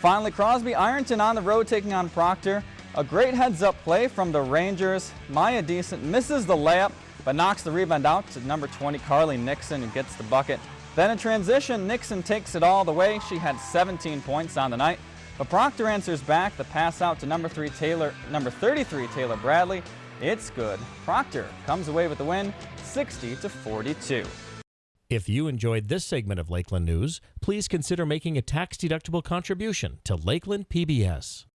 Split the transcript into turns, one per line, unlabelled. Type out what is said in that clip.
Finally, Crosby Ironton on the road taking on Proctor. A great heads-up play from the Rangers. Maya Decent misses the layup, but knocks the rebound out to number 20, Carly Nixon, who gets the bucket. Then in transition, Nixon takes it all the way. She had 17 points on the night. But Proctor answers back the pass out to number three Taylor, number 33 Taylor Bradley. It's good. Proctor comes away with the win, 60 to 42.
If you enjoyed this segment of Lakeland News, please consider making a tax-deductible contribution to Lakeland PBS.